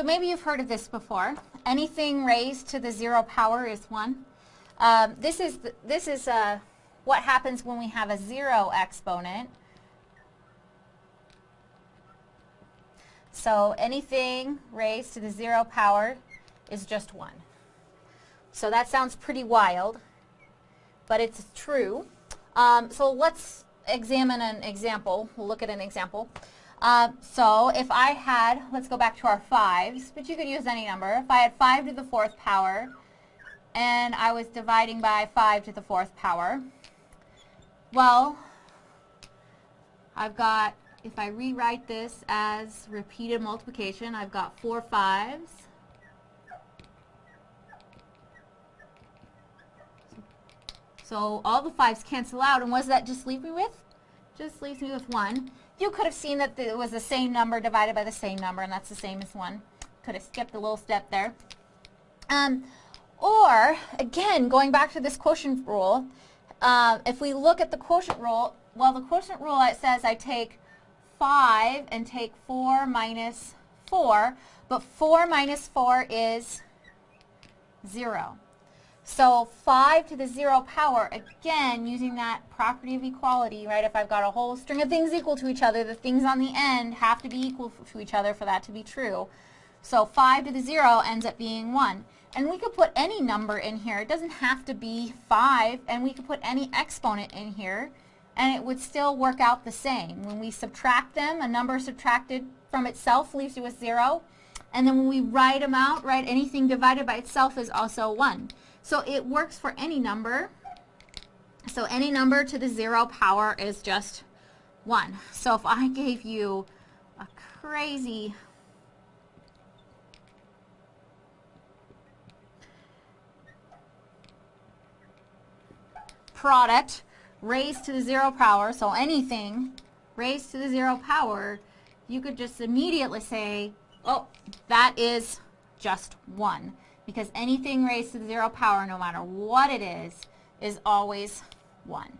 So maybe you've heard of this before. Anything raised to the zero power is 1. Um, this is, this is uh, what happens when we have a zero exponent. So anything raised to the zero power is just 1. So that sounds pretty wild, but it's true. Um, so let's examine an example. We'll look at an example. Uh, so if I had, let's go back to our 5s, but you could use any number. If I had 5 to the 4th power, and I was dividing by 5 to the 4th power, well, I've got, if I rewrite this as repeated multiplication, I've got 4 5s. So all the 5s cancel out, and what does that just leave me with? Just leaves me with 1. You could have seen that it was the same number divided by the same number, and that's the same as 1. Could have skipped a little step there. Um, or, again, going back to this quotient rule, uh, if we look at the quotient rule, well, the quotient rule, it says I take 5 and take 4 minus 4, but 4 minus 4 is 0. So 5 to the 0 power, again, using that property of equality, right? If I've got a whole string of things equal to each other, the things on the end have to be equal to each other for that to be true. So 5 to the 0 ends up being 1. And we could put any number in here. It doesn't have to be 5, and we could put any exponent in here, and it would still work out the same. When we subtract them, a number subtracted from itself leaves you with 0. And then when we write them out, right, anything divided by itself is also 1. So it works for any number. So any number to the 0 power is just 1. So if I gave you a crazy product raised to the zero power, so anything raised to the zero power, you could just immediately say, oh, that is just 1. Because anything raised to the zero power, no matter what it is, is always 1.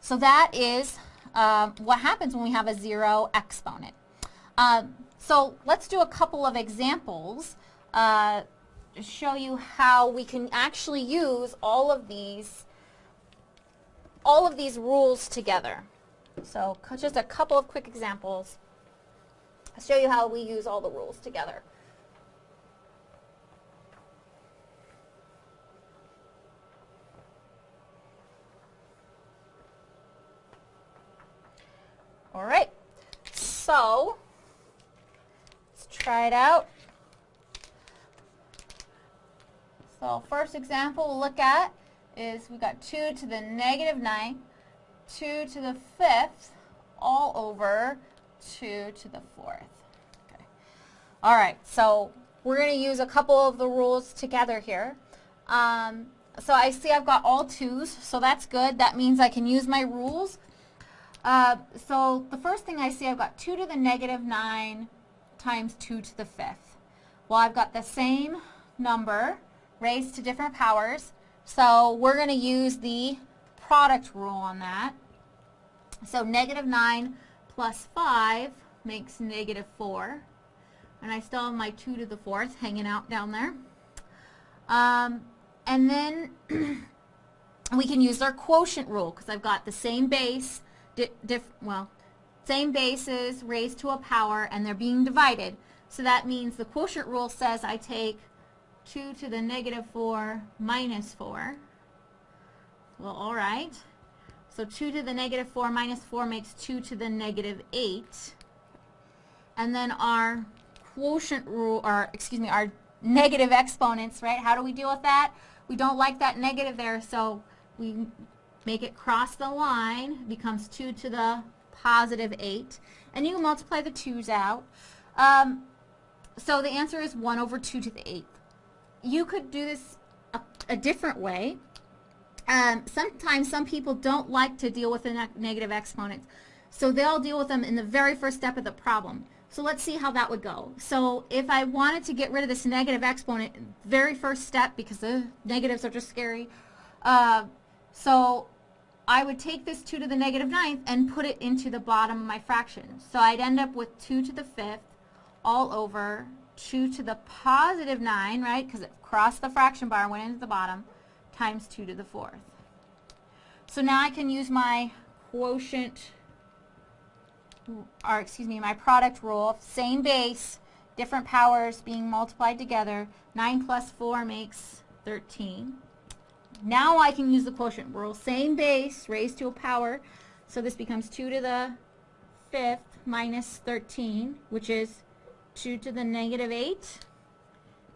So that is um, what happens when we have a zero exponent. Um, so let's do a couple of examples uh, to show you how we can actually use all of these all of these rules together. So just a couple of quick examples. I'll show you how we use all the rules together. All right, so let's try it out. So first example we'll look at is we got 2 to the negative 9, 2 to the 5th, all over 2 to the 4th. Okay. All right, so we're going to use a couple of the rules together here. Um, so I see I've got all 2's, so that's good. That means I can use my rules. Uh, so the first thing I see, I've got 2 to the negative 9 times 2 to the 5th. Well, I've got the same number raised to different powers. So we're going to use the product rule on that. So negative 9 plus 5 makes negative 4. And I still have my 2 to the 4th hanging out down there. Um, and then we can use our quotient rule because I've got the same base, well, same bases raised to a power and they're being divided. So that means the quotient rule says I take 2 to the negative 4 minus 4. Well, all right. So 2 to the negative 4 minus 4 makes 2 to the negative 8. And then our quotient rule, or excuse me, our negative exponents, right? How do we deal with that? We don't like that negative there, so we make it cross the line, becomes 2 to the positive 8. And you can multiply the 2's out. Um, so the answer is 1 over 2 to the 8th you could do this a, a different way. Um, sometimes some people don't like to deal with the ne negative exponents. So they'll deal with them in the very first step of the problem. So let's see how that would go. So if I wanted to get rid of this negative exponent, very first step, because the negatives are just scary, uh, so I would take this 2 to the negative ninth and put it into the bottom of my fraction. So I'd end up with 2 to the fifth all over 2 to the positive 9, right, because it crossed the fraction bar went into the bottom, times 2 to the fourth. So now I can use my quotient, or excuse me, my product rule, same base, different powers being multiplied together. 9 plus 4 makes 13. Now I can use the quotient rule, same base raised to a power, so this becomes 2 to the fifth minus 13, which is 2 to the negative 8,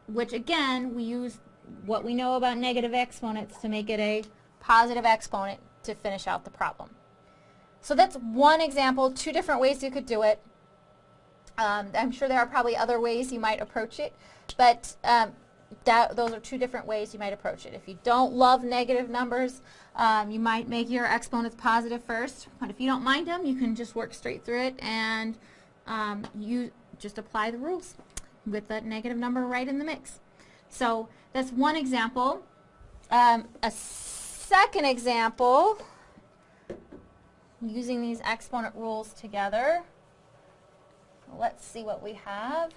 which again, we use what we know about negative exponents to make it a positive exponent to finish out the problem. So that's one example, two different ways you could do it. Um, I'm sure there are probably other ways you might approach it, but um, that, those are two different ways you might approach it. If you don't love negative numbers, um, you might make your exponents positive first, but if you don't mind them, you can just work straight through it and um, you just apply the rules with that negative number right in the mix. So that's one example. Um, a second example, using these exponent rules together. Let's see what we have.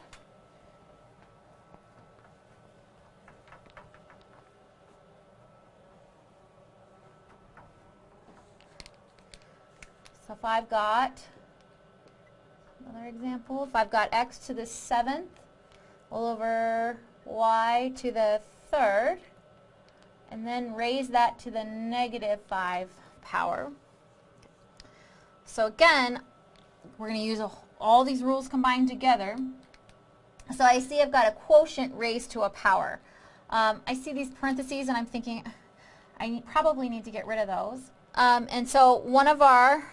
So if I've got, another example, if I've got x to the 7th all over y to the 3rd, and then raise that to the negative 5 power. So again, we're going to use a, all these rules combined together. So I see I've got a quotient raised to a power. Um, I see these parentheses and I'm thinking I need, probably need to get rid of those. Um, and so one of our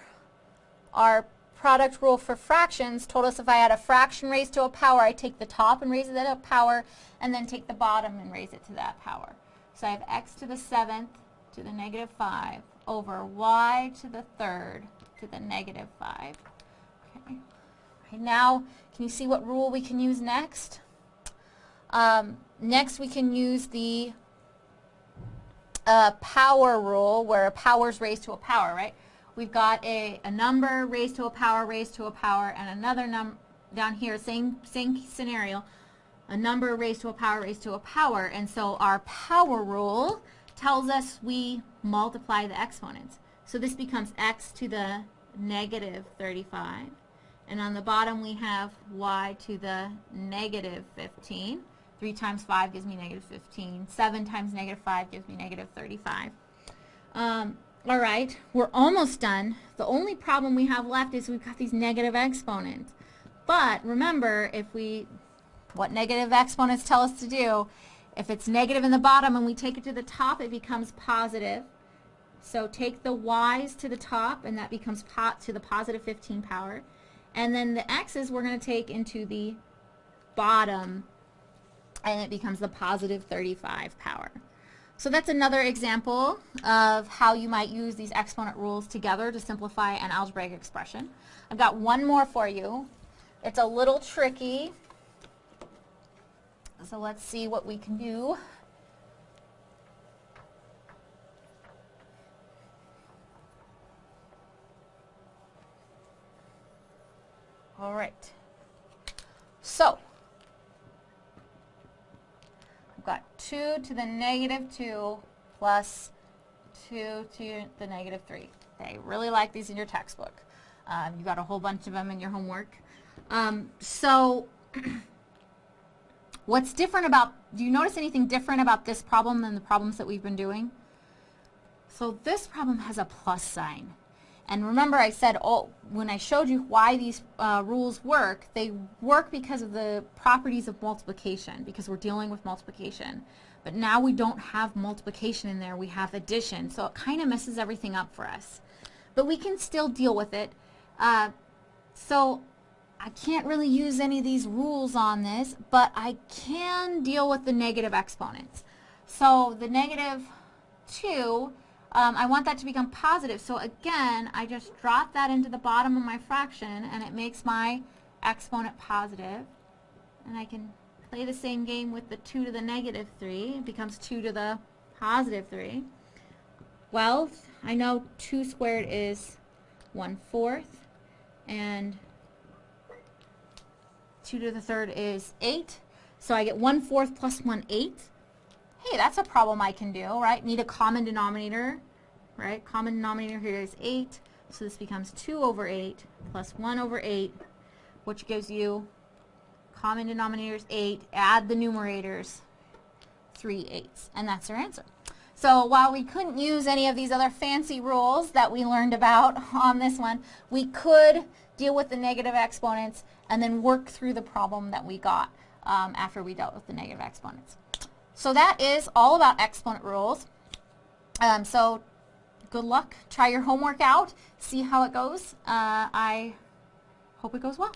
our product rule for fractions told us if I had a fraction raised to a power, I take the top and raise it to a power, and then take the bottom and raise it to that power. So I have x to the 7th to the negative 5 over y to the 3rd to the negative 5. Okay. Now, can you see what rule we can use next? Um, next, we can use the uh, power rule, where a power is raised to a power, right? We've got a, a number raised to a power raised to a power and another number down here, same, same scenario, a number raised to a power raised to a power. And so our power rule tells us we multiply the exponents. So this becomes x to the negative 35. And on the bottom we have y to the negative 15. 3 times 5 gives me negative 15. 7 times negative 5 gives me negative 35. Um, all right, we're almost done. The only problem we have left is we've got these negative exponents. But remember, if we, what negative exponents tell us to do, if it's negative in the bottom and we take it to the top, it becomes positive. So take the y's to the top, and that becomes pot to the positive 15 power. And then the x's we're going to take into the bottom, and it becomes the positive 35 power. So that's another example of how you might use these exponent rules together to simplify an algebraic expression. I've got one more for you. It's a little tricky. So let's see what we can do. All right. So, 2 to the negative 2 plus 2 to the negative 3. They really like these in your textbook. Um, you got a whole bunch of them in your homework. Um, so what's different about, do you notice anything different about this problem than the problems that we've been doing? So this problem has a plus sign. And remember I said oh, when I showed you why these uh, rules work, they work because of the properties of multiplication, because we're dealing with multiplication. But now we don't have multiplication in there, we have addition, so it kind of messes everything up for us. But we can still deal with it. Uh, so I can't really use any of these rules on this, but I can deal with the negative exponents. So the negative 2 um, I want that to become positive. So again, I just drop that into the bottom of my fraction and it makes my exponent positive. And I can play the same game with the 2 to the negative 3. It becomes 2 to the positive 3. Well, I know 2 squared is 1 fourth and 2 to the third is 8 So I get 1 fourth plus 1 eighth. Hey, that's a problem I can do, right? Need a common denominator, right? Common denominator here is 8. So this becomes 2 over 8 plus 1 over 8, which gives you common denominator is 8. Add the numerators, 3 eighths. And that's our answer. So while we couldn't use any of these other fancy rules that we learned about on this one, we could deal with the negative exponents and then work through the problem that we got um, after we dealt with the negative exponents. So that is all about exponent rules. Um, so good luck. Try your homework out. See how it goes. Uh, I hope it goes well.